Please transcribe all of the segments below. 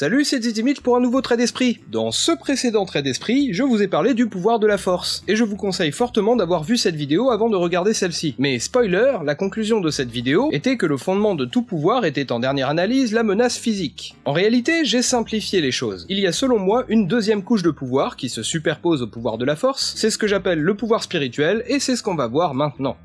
Salut, c'est Zitimich pour un nouveau trait d'esprit. Dans ce précédent trait d'esprit, je vous ai parlé du pouvoir de la force, et je vous conseille fortement d'avoir vu cette vidéo avant de regarder celle-ci. Mais spoiler, la conclusion de cette vidéo était que le fondement de tout pouvoir était en dernière analyse la menace physique. En réalité, j'ai simplifié les choses. Il y a selon moi une deuxième couche de pouvoir qui se superpose au pouvoir de la force, c'est ce que j'appelle le pouvoir spirituel, et c'est ce qu'on va voir maintenant.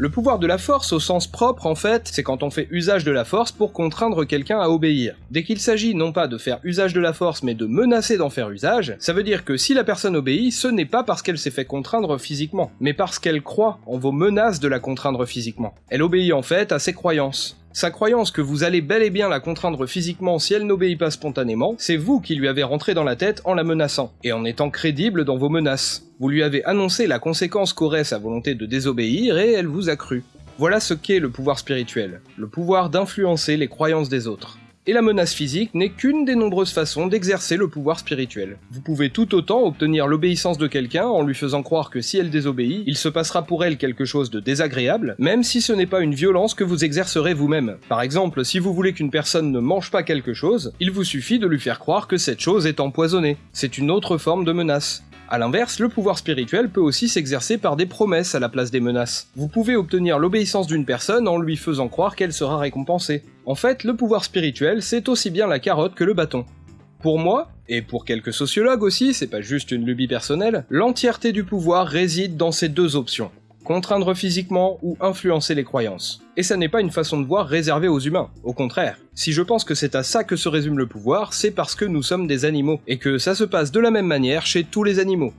Le pouvoir de la force au sens propre, en fait, c'est quand on fait usage de la force pour contraindre quelqu'un à obéir. Dès qu'il s'agit non pas de faire usage de la force, mais de menacer d'en faire usage, ça veut dire que si la personne obéit, ce n'est pas parce qu'elle s'est fait contraindre physiquement, mais parce qu'elle croit en vos menaces de la contraindre physiquement. Elle obéit en fait à ses croyances. Sa croyance que vous allez bel et bien la contraindre physiquement si elle n'obéit pas spontanément, c'est vous qui lui avez rentré dans la tête en la menaçant, et en étant crédible dans vos menaces. Vous lui avez annoncé la conséquence qu'aurait sa volonté de désobéir et elle vous a cru. Voilà ce qu'est le pouvoir spirituel, le pouvoir d'influencer les croyances des autres et la menace physique n'est qu'une des nombreuses façons d'exercer le pouvoir spirituel. Vous pouvez tout autant obtenir l'obéissance de quelqu'un en lui faisant croire que si elle désobéit, il se passera pour elle quelque chose de désagréable, même si ce n'est pas une violence que vous exercerez vous-même. Par exemple, si vous voulez qu'une personne ne mange pas quelque chose, il vous suffit de lui faire croire que cette chose est empoisonnée. C'est une autre forme de menace. A l'inverse, le pouvoir spirituel peut aussi s'exercer par des promesses à la place des menaces. Vous pouvez obtenir l'obéissance d'une personne en lui faisant croire qu'elle sera récompensée. En fait, le pouvoir spirituel, c'est aussi bien la carotte que le bâton. Pour moi, et pour quelques sociologues aussi, c'est pas juste une lubie personnelle, l'entièreté du pouvoir réside dans ces deux options contraindre physiquement ou influencer les croyances. Et ça n'est pas une façon de voir réservée aux humains, au contraire. Si je pense que c'est à ça que se résume le pouvoir, c'est parce que nous sommes des animaux, et que ça se passe de la même manière chez tous les animaux.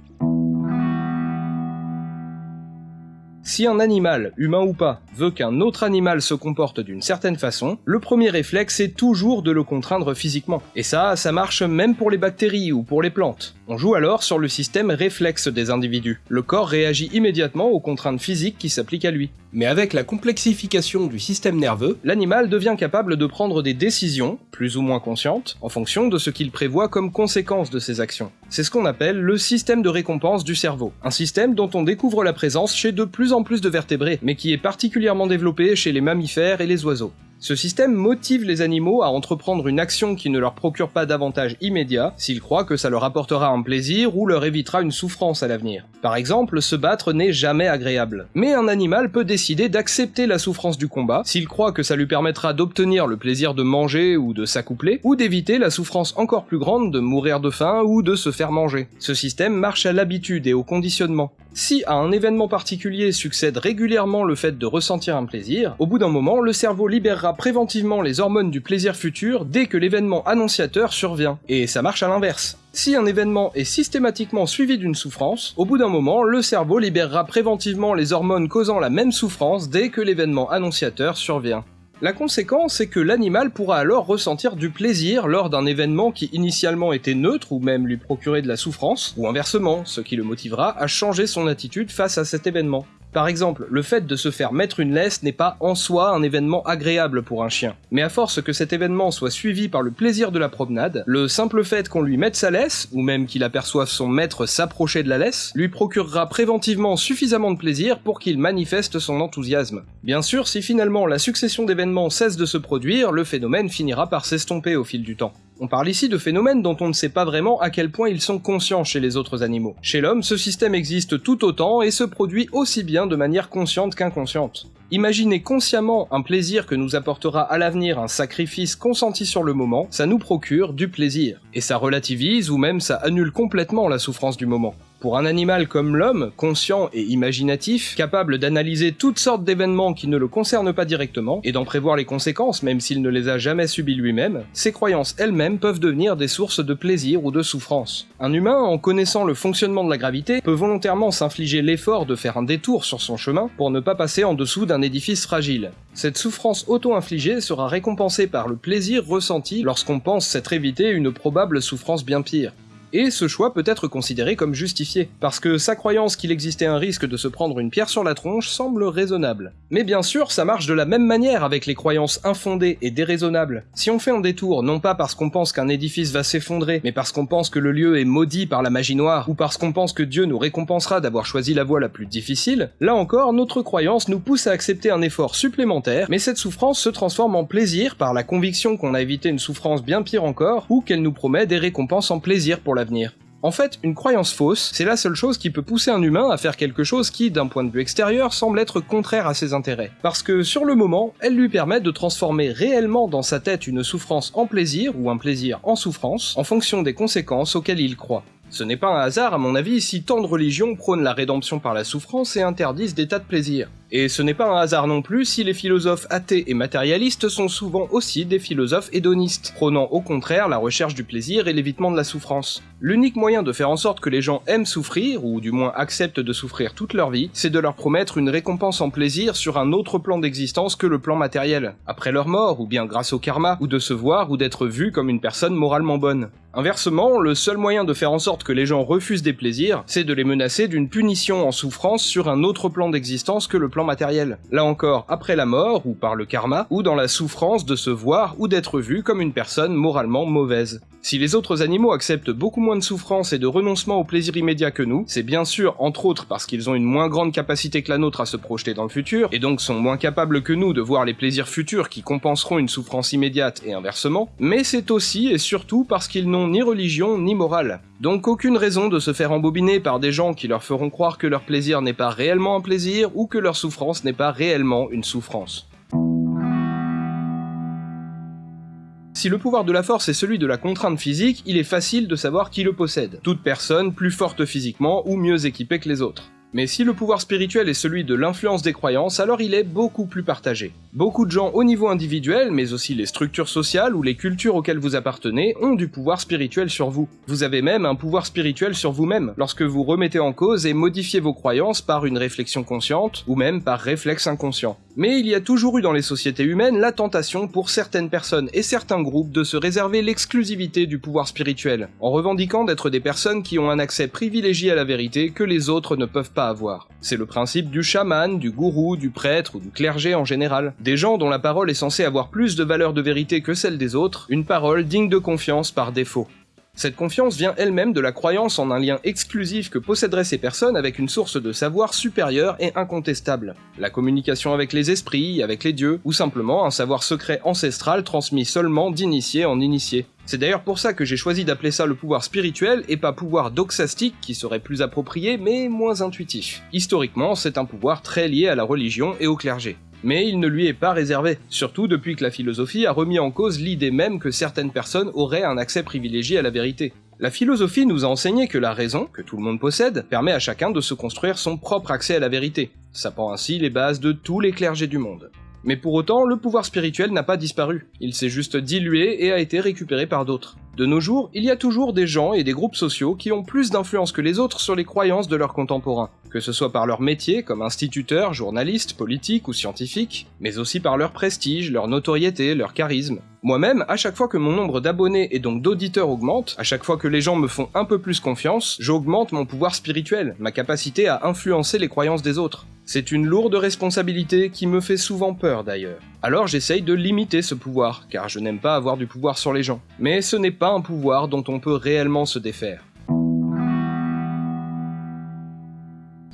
Si un animal, humain ou pas, veut qu'un autre animal se comporte d'une certaine façon, le premier réflexe est toujours de le contraindre physiquement. Et ça, ça marche même pour les bactéries ou pour les plantes. On joue alors sur le système réflexe des individus. Le corps réagit immédiatement aux contraintes physiques qui s'appliquent à lui. Mais avec la complexification du système nerveux, l'animal devient capable de prendre des décisions, plus ou moins conscientes, en fonction de ce qu'il prévoit comme conséquence de ses actions. C'est ce qu'on appelle le système de récompense du cerveau, un système dont on découvre la présence chez de plus en plus de vertébrés, mais qui est particulièrement développé chez les mammifères et les oiseaux. Ce système motive les animaux à entreprendre une action qui ne leur procure pas d'avantage immédiat, s'ils croient que ça leur apportera un plaisir ou leur évitera une souffrance à l'avenir. Par exemple, se battre n'est jamais agréable. Mais un animal peut décider d'accepter la souffrance du combat, s'il croit que ça lui permettra d'obtenir le plaisir de manger ou de s'accoupler, ou d'éviter la souffrance encore plus grande de mourir de faim ou de se faire manger. Ce système marche à l'habitude et au conditionnement. Si à un événement particulier succède régulièrement le fait de ressentir un plaisir, au bout d'un moment, le cerveau libérera préventivement les hormones du plaisir futur dès que l'événement annonciateur survient. Et ça marche à l'inverse. Si un événement est systématiquement suivi d'une souffrance, au bout d'un moment, le cerveau libérera préventivement les hormones causant la même souffrance dès que l'événement annonciateur survient. La conséquence est que l'animal pourra alors ressentir du plaisir lors d'un événement qui initialement était neutre ou même lui procurer de la souffrance, ou inversement, ce qui le motivera à changer son attitude face à cet événement. Par exemple, le fait de se faire mettre une laisse n'est pas en soi un événement agréable pour un chien, mais à force que cet événement soit suivi par le plaisir de la promenade, le simple fait qu'on lui mette sa laisse, ou même qu'il aperçoive son maître s'approcher de la laisse, lui procurera préventivement suffisamment de plaisir pour qu'il manifeste son enthousiasme. Bien sûr, si finalement la succession d'événements cesse de se produire, le phénomène finira par s'estomper au fil du temps. On parle ici de phénomènes dont on ne sait pas vraiment à quel point ils sont conscients chez les autres animaux. Chez l'homme, ce système existe tout autant et se produit aussi bien de manière consciente qu'inconsciente. Imaginez consciemment un plaisir que nous apportera à l'avenir un sacrifice consenti sur le moment, ça nous procure du plaisir. Et ça relativise ou même ça annule complètement la souffrance du moment. Pour un animal comme l'homme, conscient et imaginatif, capable d'analyser toutes sortes d'événements qui ne le concernent pas directement, et d'en prévoir les conséquences même s'il ne les a jamais subies lui-même, ses croyances elles-mêmes peuvent devenir des sources de plaisir ou de souffrance. Un humain, en connaissant le fonctionnement de la gravité, peut volontairement s'infliger l'effort de faire un détour sur son chemin pour ne pas passer en dessous d'un édifice fragile. Cette souffrance auto-infligée sera récompensée par le plaisir ressenti lorsqu'on pense s'être évité une probable souffrance bien pire. Et ce choix peut être considéré comme justifié, parce que sa croyance qu'il existait un risque de se prendre une pierre sur la tronche semble raisonnable. Mais bien sûr, ça marche de la même manière avec les croyances infondées et déraisonnables. Si on fait un détour, non pas parce qu'on pense qu'un édifice va s'effondrer, mais parce qu'on pense que le lieu est maudit par la magie noire, ou parce qu'on pense que Dieu nous récompensera d'avoir choisi la voie la plus difficile, là encore, notre croyance nous pousse à accepter un effort supplémentaire, mais cette souffrance se transforme en plaisir par la conviction qu'on a évité une souffrance bien pire encore, ou qu'elle nous promet des récompenses en plaisir pour En fait, une croyance fausse, c'est la seule chose qui peut pousser un humain à faire quelque chose qui, d'un point de vue extérieur, semble être contraire à ses intérêts. Parce que, sur le moment, elle lui permet de transformer réellement dans sa tête une souffrance en plaisir, ou un plaisir en souffrance, en fonction des conséquences auxquelles il croit. Ce n'est pas un hasard, à mon avis, si tant de religions prônent la rédemption par la souffrance et interdisent des tas de plaisirs. Et ce n'est pas un hasard non plus si les philosophes athées et matérialistes sont souvent aussi des philosophes hédonistes, prônant au contraire la recherche du plaisir et l'évitement de la souffrance. L'unique moyen de faire en sorte que les gens aiment souffrir, ou du moins acceptent de souffrir toute leur vie, c'est de leur promettre une récompense en plaisir sur un autre plan d'existence que le plan matériel, après leur mort, ou bien grâce au karma, ou de se voir ou d'être vu comme une personne moralement bonne. Inversement, le seul moyen de faire en sorte que les gens refusent des plaisirs, c'est de les menacer d'une punition en souffrance sur un autre plan d'existence que le plan matériel. Là encore, après la mort, ou par le karma, ou dans la souffrance de se voir ou d'être vu comme une personne moralement mauvaise. Si les autres animaux acceptent beaucoup moins de souffrance et de renoncement au plaisir immédiat que nous, c'est bien sûr entre autres parce qu'ils ont une moins grande capacité que la nôtre à se projeter dans le futur, et donc sont moins capables que nous de voir les plaisirs futurs qui compenseront une souffrance immédiate et inversement, mais c'est aussi et surtout parce qu'ils n'ont ni religion ni morale. Donc aucune raison de se faire embobiner par des gens qui leur feront croire que leur plaisir n'est pas réellement un plaisir ou que leur souffrance n'est pas réellement une souffrance. Si le pouvoir de la force est celui de la contrainte physique, il est facile de savoir qui le possède. Toute personne plus forte physiquement ou mieux équipée que les autres. Mais si le pouvoir spirituel est celui de l'influence des croyances, alors il est beaucoup plus partagé. Beaucoup de gens au niveau individuel, mais aussi les structures sociales ou les cultures auxquelles vous appartenez, ont du pouvoir spirituel sur vous. Vous avez même un pouvoir spirituel sur vous-même, lorsque vous remettez en cause et modifiez vos croyances par une réflexion consciente, ou même par réflexe inconscient. Mais il y a toujours eu dans les sociétés humaines la tentation pour certaines personnes et certains groupes de se réserver l'exclusivité du pouvoir spirituel, en revendiquant d'être des personnes qui ont un accès privilégié à la vérité que les autres ne peuvent pas avoir. C'est le principe du chaman, du gourou, du prêtre ou du clergé en général. Des gens dont la parole est censée avoir plus de valeur de vérité que celle des autres, une parole digne de confiance par défaut. Cette confiance vient elle-même de la croyance en un lien exclusif que posséderaient ces personnes avec une source de savoir supérieure et incontestable. La communication avec les esprits, avec les dieux, ou simplement un savoir secret ancestral transmis seulement d'initié en initié. C'est d'ailleurs pour ça que j'ai choisi d'appeler ça le pouvoir spirituel et pas pouvoir doxastique qui serait plus approprié mais moins intuitif. Historiquement, c'est un pouvoir très lié à la religion et au clergé mais il ne lui est pas réservé, surtout depuis que la philosophie a remis en cause l'idée même que certaines personnes auraient un accès privilégié à la vérité. La philosophie nous a enseigné que la raison, que tout le monde possède, permet à chacun de se construire son propre accès à la vérité, sapant ainsi les bases de tous les clergés du monde. Mais pour autant, le pouvoir spirituel n'a pas disparu, il s'est juste dilué et a été récupéré par d'autres. De nos jours, il y a toujours des gens et des groupes sociaux qui ont plus d'influence que les autres sur les croyances de leurs contemporains, que ce soit par leur métier comme instituteur, journaliste, politique ou scientifique, mais aussi par leur prestige, leur notoriété, leur charisme. Moi-même, à chaque fois que mon nombre d'abonnés et donc d'auditeurs augmente, à chaque fois que les gens me font un peu plus confiance, j'augmente mon pouvoir spirituel, ma capacité à influencer les croyances des autres. C'est une lourde responsabilité qui me fait souvent peur d'ailleurs. Alors j'essaye de limiter ce pouvoir, car je n'aime pas avoir du pouvoir sur les gens. Mais ce n'est pas un pouvoir dont on peut réellement se défaire.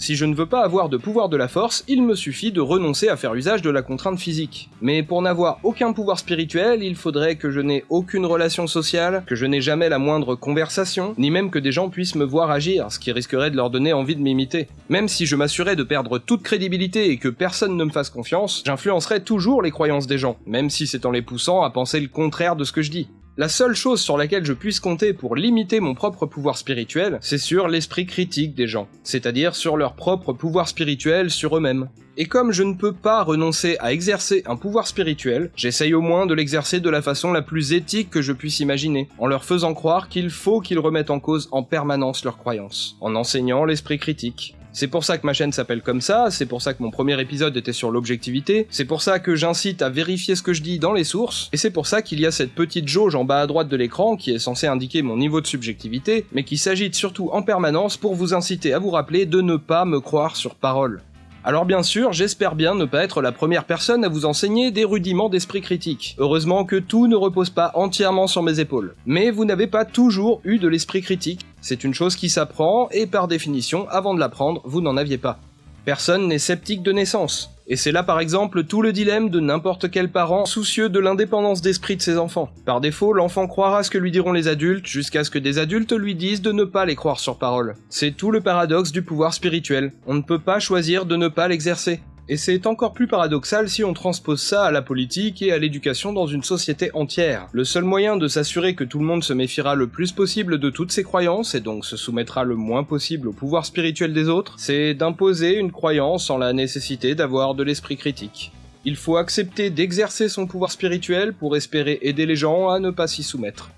Si je ne veux pas avoir de pouvoir de la force, il me suffit de renoncer à faire usage de la contrainte physique. Mais pour n'avoir aucun pouvoir spirituel, il faudrait que je n'ai aucune relation sociale, que je n'ai jamais la moindre conversation, ni même que des gens puissent me voir agir, ce qui risquerait de leur donner envie de m'imiter. Même si je m'assurais de perdre toute crédibilité et que personne ne me fasse confiance, j'influencerais toujours les croyances des gens, même si c'est en les poussant à penser le contraire de ce que je dis. La seule chose sur laquelle je puisse compter pour limiter mon propre pouvoir spirituel, c'est sur l'esprit critique des gens, c'est-à-dire sur leur propre pouvoir spirituel sur eux-mêmes. Et comme je ne peux pas renoncer à exercer un pouvoir spirituel, j'essaye au moins de l'exercer de la façon la plus éthique que je puisse imaginer, en leur faisant croire qu'il faut qu'ils remettent en cause en permanence leurs croyances, en enseignant l'esprit critique, C'est pour ça que ma chaîne s'appelle comme ça, c'est pour ça que mon premier épisode était sur l'objectivité, c'est pour ça que j'incite à vérifier ce que je dis dans les sources, et c'est pour ça qu'il y a cette petite jauge en bas à droite de l'écran qui est censée indiquer mon niveau de subjectivité, mais qui s'agite surtout en permanence pour vous inciter à vous rappeler de ne pas me croire sur parole. Alors bien sûr, j'espère bien ne pas être la première personne à vous enseigner des rudiments d'esprit critique. Heureusement que tout ne repose pas entièrement sur mes épaules. Mais vous n'avez pas toujours eu de l'esprit critique. C'est une chose qui s'apprend, et par définition, avant de l'apprendre, vous n'en aviez pas. Personne n'est sceptique de naissance. Et c'est là par exemple tout le dilemme de n'importe quel parent soucieux de l'indépendance d'esprit de ses enfants. Par défaut, l'enfant croira ce que lui diront les adultes jusqu'à ce que des adultes lui disent de ne pas les croire sur parole. C'est tout le paradoxe du pouvoir spirituel. On ne peut pas choisir de ne pas l'exercer. Et c'est encore plus paradoxal si on transpose ça à la politique et à l'éducation dans une société entière. Le seul moyen de s'assurer que tout le monde se méfiera le plus possible de toutes ses croyances et donc se soumettra le moins possible au pouvoir spirituel des autres, c'est d'imposer une croyance sans la nécessité d'avoir de l'esprit critique. Il faut accepter d'exercer son pouvoir spirituel pour espérer aider les gens à ne pas s'y soumettre.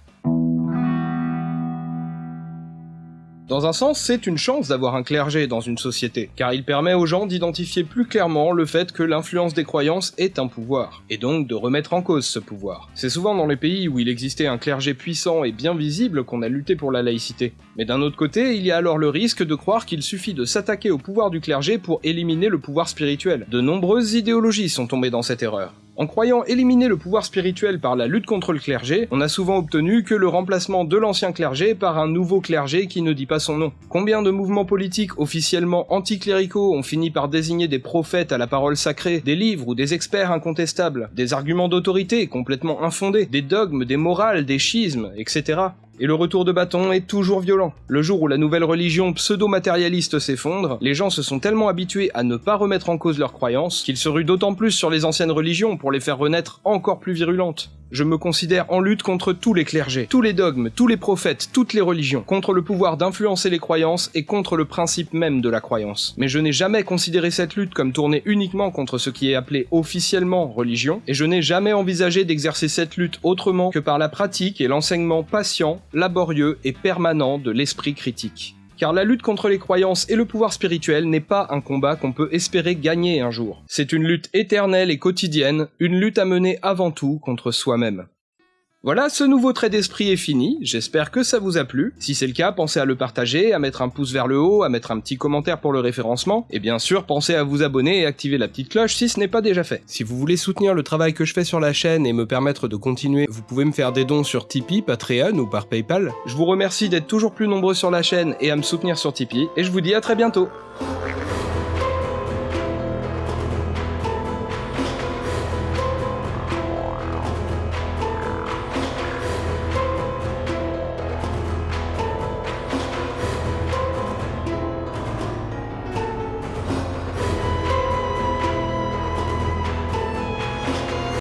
Dans un sens, c'est une chance d'avoir un clergé dans une société, car il permet aux gens d'identifier plus clairement le fait que l'influence des croyances est un pouvoir, et donc de remettre en cause ce pouvoir. C'est souvent dans les pays où il existait un clergé puissant et bien visible qu'on a lutté pour la laïcité. Mais d'un autre côté, il y a alors le risque de croire qu'il suffit de s'attaquer au pouvoir du clergé pour éliminer le pouvoir spirituel. De nombreuses idéologies sont tombées dans cette erreur. En croyant éliminer le pouvoir spirituel par la lutte contre le clergé, on a souvent obtenu que le remplacement de l'ancien clergé par un nouveau clergé qui ne dit pas son nom. Combien de mouvements politiques officiellement anticléricaux ont fini par désigner des prophètes à la parole sacrée, des livres ou des experts incontestables, des arguments d'autorité complètement infondés, des dogmes, des morales, des schismes, etc. Et le retour de bâton est toujours violent. Le jour où la nouvelle religion pseudo-matérialiste s'effondre, les gens se sont tellement habitués à ne pas remettre en cause leurs croyances qu'ils se ruent d'autant plus sur les anciennes religions pour les faire renaître encore plus virulentes. Je me considère en lutte contre tous les clergés, tous les dogmes, tous les prophètes, toutes les religions, contre le pouvoir d'influencer les croyances et contre le principe même de la croyance. Mais je n'ai jamais considéré cette lutte comme tournée uniquement contre ce qui est appelé officiellement religion, et je n'ai jamais envisagé d'exercer cette lutte autrement que par la pratique et l'enseignement patient, laborieux et permanent de l'esprit critique car la lutte contre les croyances et le pouvoir spirituel n'est pas un combat qu'on peut espérer gagner un jour. C'est une lutte éternelle et quotidienne, une lutte à mener avant tout contre soi-même. Voilà, ce nouveau trait d'esprit est fini, j'espère que ça vous a plu. Si c'est le cas, pensez à le partager, à mettre un pouce vers le haut, à mettre un petit commentaire pour le référencement, et bien sûr, pensez à vous abonner et activer la petite cloche si ce n'est pas déjà fait. Si vous voulez soutenir le travail que je fais sur la chaîne et me permettre de continuer, vous pouvez me faire des dons sur Tipeee, Patreon ou par Paypal. Je vous remercie d'être toujours plus nombreux sur la chaîne et à me soutenir sur Tipeee, et je vous dis à très bientôt